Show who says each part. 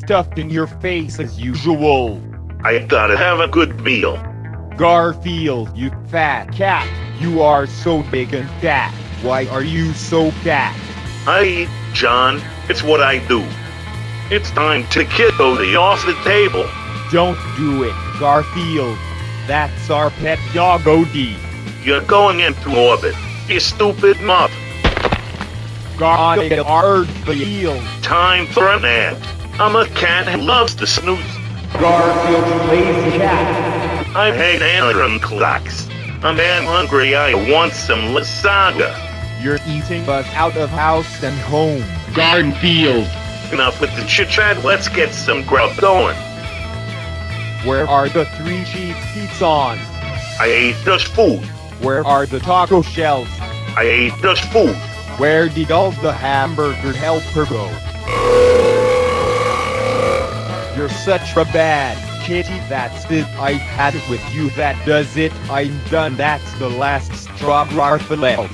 Speaker 1: stuffed in your face as usual.
Speaker 2: I gotta have a good meal.
Speaker 1: Garfield, you fat cat. You are so big and fat. Why are you so fat?
Speaker 2: I eat, John. It's what I do. It's time to kick Odie off the table.
Speaker 1: Don't do it, Garfield. That's our pet dog Odie.
Speaker 2: You're going into orbit, you stupid mutt.
Speaker 1: Garfield.
Speaker 2: Time for a nap. I'm a cat who loves to snooze.
Speaker 1: Garfield lazy cat.
Speaker 2: I hate alarm clocks. I'm man hungry, I want some lasagna.
Speaker 1: You're eating us out of house and home.
Speaker 3: Garfield.
Speaker 2: Enough with the chit chat, let's get some grub going.
Speaker 1: Where are the three cheese pizzas?
Speaker 2: I ate just food.
Speaker 1: Where are the taco shells?
Speaker 2: I ate just food.
Speaker 1: Where did all the hamburger helper go? You're such a bad kitty, that's it. I've had it with you, that does it. I'm done, that's the last straw, Garfield.